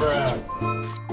Bruh.